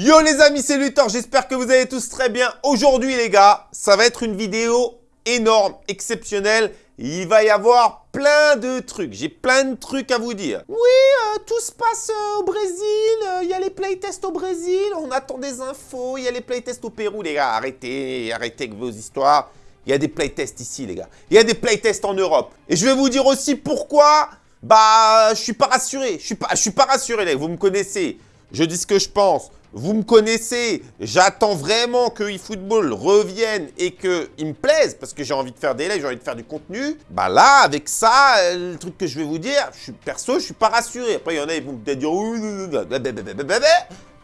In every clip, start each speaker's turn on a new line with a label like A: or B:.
A: Yo les amis, c'est Luthor, j'espère que vous allez tous très bien. Aujourd'hui les gars, ça va être une vidéo énorme, exceptionnelle. Il va y avoir plein de trucs, j'ai plein de trucs à vous dire. Oui, euh, tout se passe euh, au Brésil, euh, il y a les playtests au Brésil, on attend des infos, il y a les playtests au Pérou les gars. Arrêtez, arrêtez avec vos histoires. Il y a des playtests ici les gars, il y a des playtests en Europe. Et je vais vous dire aussi pourquoi, bah je suis pas rassuré, je suis pas, je suis pas rassuré les gars, vous me connaissez. Je dis ce que je pense. Vous me connaissez, j'attends vraiment que eFootball revienne et qu'il me plaise parce que j'ai envie de faire des lives, j'ai envie de faire du contenu. Bah là, avec ça, le truc que je vais vous dire, je suis perso, je suis pas rassuré. Après, il y en a, ils vont peut-être dire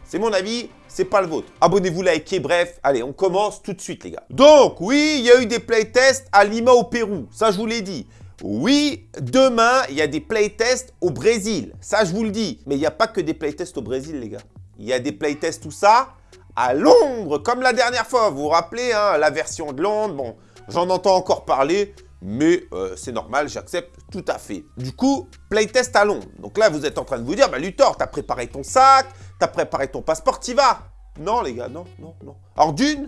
A: c'est mon avis, c'est pas le vôtre. Abonnez-vous, likez, bref. Allez, on commence tout de suite, les gars. Donc, oui, il y a eu des playtests à Lima au Pérou. Ça, je vous l'ai dit. Oui, demain, il y a des playtests au Brésil. Ça, je vous le dis. Mais il n'y a pas que des playtests au Brésil, les gars. Il y a des playtests, tout ça, à Londres, comme la dernière fois. Vous vous rappelez, hein, la version de Londres, bon, j'en entends encore parler, mais euh, c'est normal, j'accepte tout à fait. Du coup, playtest à Londres. Donc là, vous êtes en train de vous dire, bah Luthor, t'as préparé ton sac, t'as préparé ton passeport, t'y vas. Non, les gars, non, non, non. Alors d'une,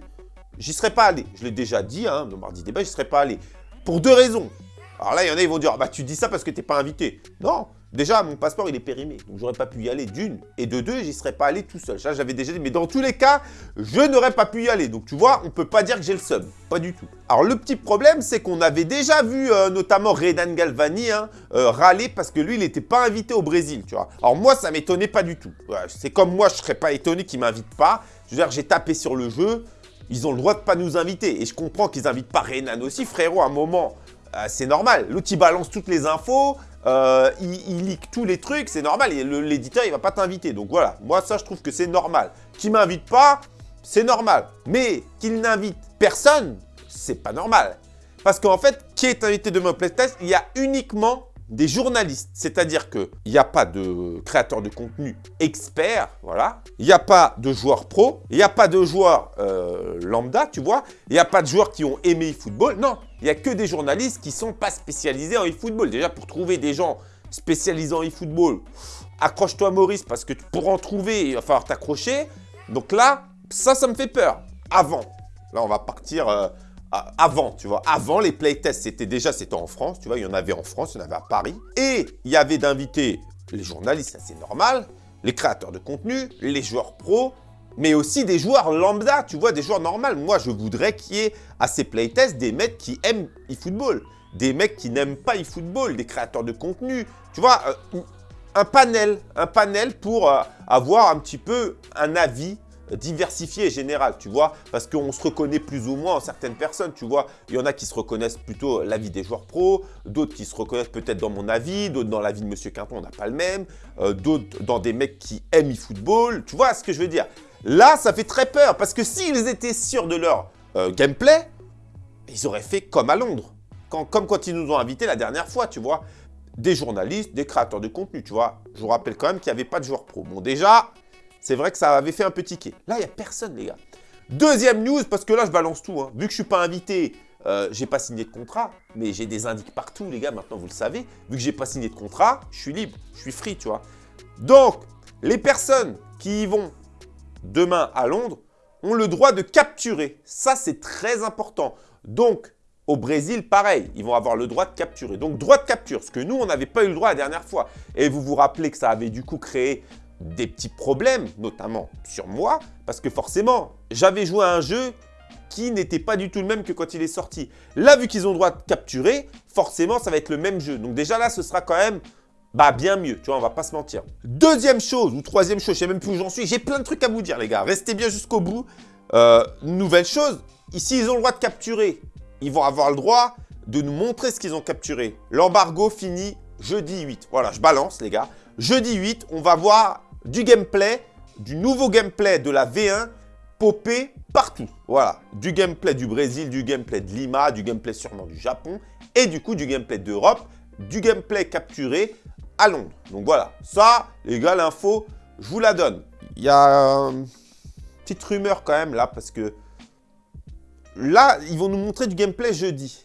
A: j'y serais pas allé. Je l'ai déjà dit, hein, dans Mardi Débat, j'y serais pas allé. Pour deux raisons. Alors là, il y en a, ils vont dire, ah bah tu dis ça parce que t'es pas invité. Non, déjà, mon passeport, il est périmé. Donc, j'aurais pas pu y aller d'une. Et de deux, j'y serais pas allé tout seul. Ça, j'avais déjà dit. Mais dans tous les cas, je n'aurais pas pu y aller. Donc, tu vois, on peut pas dire que j'ai le seum. Pas du tout. Alors, le petit problème, c'est qu'on avait déjà vu, euh, notamment Redan Galvani, hein, euh, râler parce que lui, il n'était pas invité au Brésil, tu vois. Alors, moi, ça m'étonnait pas du tout. c'est comme moi, je serais pas étonné qu'il m'invite pas. Je veux dire, j'ai tapé sur le jeu. Ils ont le droit de pas nous inviter. Et je comprends qu'ils invitent pas Renan aussi. Frérot, à un moment c'est normal. L'outil balance toutes les infos, euh, il, il tous les trucs, c'est normal. L'éditeur, il va pas t'inviter. Donc voilà, moi ça, je trouve que c'est normal. Qu'il m'invite pas, c'est normal. Mais qu'il n'invite personne, c'est pas normal. Parce qu'en fait, qui est invité demain au playtest Il y a uniquement des journalistes. C'est-à-dire qu'il n'y a pas de créateur de contenu expert, voilà. Il n'y a pas de joueurs pro, il n'y a pas de joueurs euh, lambda, tu vois. Il n'y a pas de joueurs qui ont aimé e-football. Non, il n'y a que des journalistes qui ne sont pas spécialisés en e-football. Déjà, pour trouver des gens spécialisés en e-football, accroche-toi Maurice, parce que pour en trouver, il va falloir t'accrocher. Donc là, ça, ça me fait peur. Avant. Là, on va partir... Euh, avant, tu vois, avant les playtests, c'était déjà, c'était en France, tu vois, il y en avait en France, il y en avait à Paris. Et il y avait d'invités les journalistes, c'est normal, les créateurs de contenu, les joueurs pros, mais aussi des joueurs lambda, tu vois, des joueurs normaux. Moi, je voudrais qu'il y ait à ces playtests des mecs qui aiment e-football, des mecs qui n'aiment pas e-football, des créateurs de contenu, tu vois, euh, un panel, un panel pour euh, avoir un petit peu un avis diversifié et général, tu vois, parce qu'on se reconnaît plus ou moins en certaines personnes, tu vois. Il y en a qui se reconnaissent plutôt l'avis des joueurs pros, d'autres qui se reconnaissent peut-être dans mon avis, d'autres dans l'avis de Monsieur Quinton, on n'a pas le même, euh, d'autres dans des mecs qui aiment e-football, tu vois ce que je veux dire. Là, ça fait très peur, parce que s'ils étaient sûrs de leur euh, gameplay, ils auraient fait comme à Londres, comme quand ils nous ont invités la dernière fois, tu vois. Des journalistes, des créateurs de contenu, tu vois. Je vous rappelle quand même qu'il n'y avait pas de joueurs pro. Bon, déjà, c'est vrai que ça avait fait un petit quai. Là, il n'y a personne, les gars. Deuxième news, parce que là, je balance tout. Hein. Vu que je ne suis pas invité, euh, j'ai pas signé de contrat, mais j'ai des indices partout, les gars, maintenant, vous le savez. Vu que j'ai pas signé de contrat, je suis libre, je suis free, tu vois. Donc, les personnes qui y vont demain à Londres ont le droit de capturer. Ça, c'est très important. Donc, au Brésil, pareil, ils vont avoir le droit de capturer. Donc, droit de capture, ce que nous, on n'avait pas eu le droit la dernière fois. Et vous vous rappelez que ça avait du coup créé des petits problèmes, notamment sur moi, parce que forcément, j'avais joué à un jeu qui n'était pas du tout le même que quand il est sorti. Là, vu qu'ils ont droit de capturer, forcément, ça va être le même jeu. Donc déjà là, ce sera quand même bah, bien mieux, tu vois, on va pas se mentir. Deuxième chose, ou troisième chose, je sais même plus où j'en suis, j'ai plein de trucs à vous dire, les gars. Restez bien jusqu'au bout. Euh, nouvelle chose, ici, ils ont le droit de capturer. Ils vont avoir le droit de nous montrer ce qu'ils ont capturé. L'embargo finit jeudi 8. Voilà, je balance, les gars. Jeudi 8, on va voir du gameplay, du nouveau gameplay de la V1 popé partout. Voilà, du gameplay du Brésil, du gameplay de Lima, du gameplay sûrement du Japon et du coup du gameplay d'Europe, du gameplay capturé à Londres. Donc voilà, ça, les gars, l'info, je vous la donne. Il y a une petite rumeur quand même là parce que là, ils vont nous montrer du gameplay jeudi.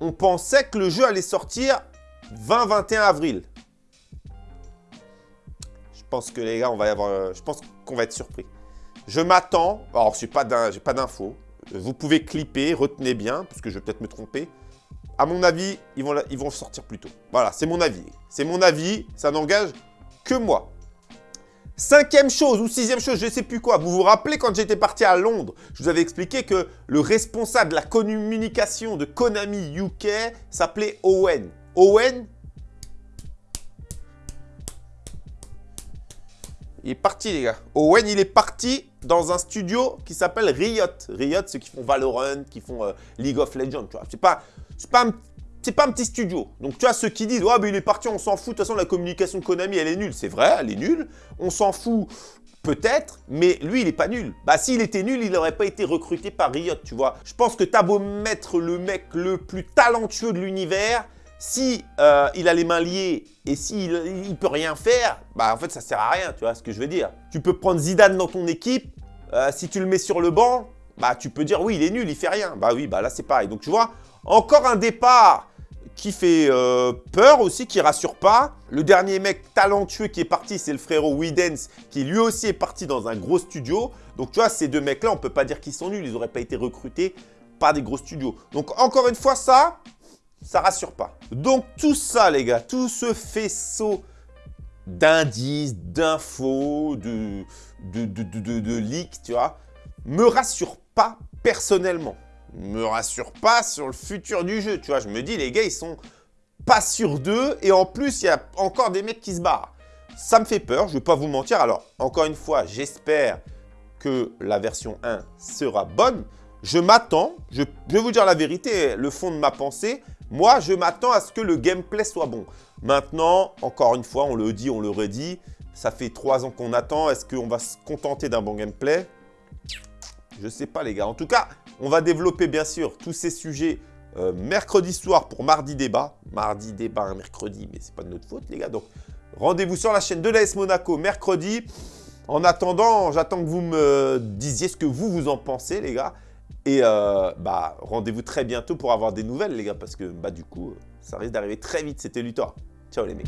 A: On pensait que le jeu allait sortir 20-21 avril. Je pense que les gars, on va je pense qu'on va être surpris. Je m'attends, alors je n'ai pas d'infos, vous pouvez clipper, retenez bien, parce que je vais peut-être me tromper. À mon avis, ils vont, ils vont sortir plus tôt. Voilà, c'est mon avis. C'est mon avis, ça n'engage que moi. Cinquième chose ou sixième chose, je ne sais plus quoi. Vous vous rappelez quand j'étais parti à Londres, je vous avais expliqué que le responsable de la communication de Konami UK s'appelait Owen. Owen, il est parti les gars. Owen, il est parti dans un studio qui s'appelle Riot. Riot, ceux qui font Valorant, qui font euh, League of Legends, tu vois. C'est pas, pas un pas un petit studio. Donc, tu vois, ceux qui disent « Ouais, mais il est parti, on s'en fout. De toute façon, la communication Konami, elle est nulle. » C'est vrai, elle est nulle. On s'en fout peut-être, mais lui, il est pas nul. Bah, s'il était nul, il n'aurait pas été recruté par Riot, tu vois. Je pense que t'as beau mettre le mec le plus talentueux de l'univers, si euh, il a les mains liées et s'il ne peut rien faire, bah en fait ça sert à rien, tu vois ce que je veux dire. Tu peux prendre Zidane dans ton équipe, euh, si tu le mets sur le banc, bah tu peux dire oui il est nul, il fait rien. Bah oui, bah là c'est pareil. Donc tu vois, encore un départ qui fait euh, peur aussi, qui rassure pas. Le dernier mec talentueux qui est parti, c'est le frérot Widens, qui lui aussi est parti dans un gros studio. Donc tu vois, ces deux mecs-là, on peut pas dire qu'ils sont nuls, ils n'auraient pas été recrutés par des gros studios. Donc encore une fois, ça, ça rassure pas. Donc tout ça, les gars, tout ce faisceau d'indices, d'infos, de, de, leaks, tu vois, me rassure pas personnellement me rassure pas sur le futur du jeu. Tu vois, je me dis, les gars, ils sont pas sûrs d'eux. Et en plus, il y a encore des mecs qui se barrent. Ça me fait peur, je vais pas vous mentir. Alors, encore une fois, j'espère que la version 1 sera bonne. Je m'attends, je, vais vous dire la vérité, le fond de ma pensée. Moi, je m'attends à ce que le gameplay soit bon. Maintenant, encore une fois, on le dit, on le redit. Ça fait trois ans qu'on attend. Est-ce qu'on va se contenter d'un bon gameplay? Je sais pas, les gars. En tout cas, on va développer bien sûr tous ces sujets euh, mercredi soir pour mardi débat. Mardi débat, mercredi, mais c'est pas de notre faute les gars. Donc rendez-vous sur la chaîne de l'AS Monaco mercredi. En attendant, j'attends que vous me disiez ce que vous, vous en pensez les gars. Et euh, bah, rendez-vous très bientôt pour avoir des nouvelles les gars, parce que bah, du coup, ça risque d'arriver très vite. C'était Luthor. Ciao les mecs.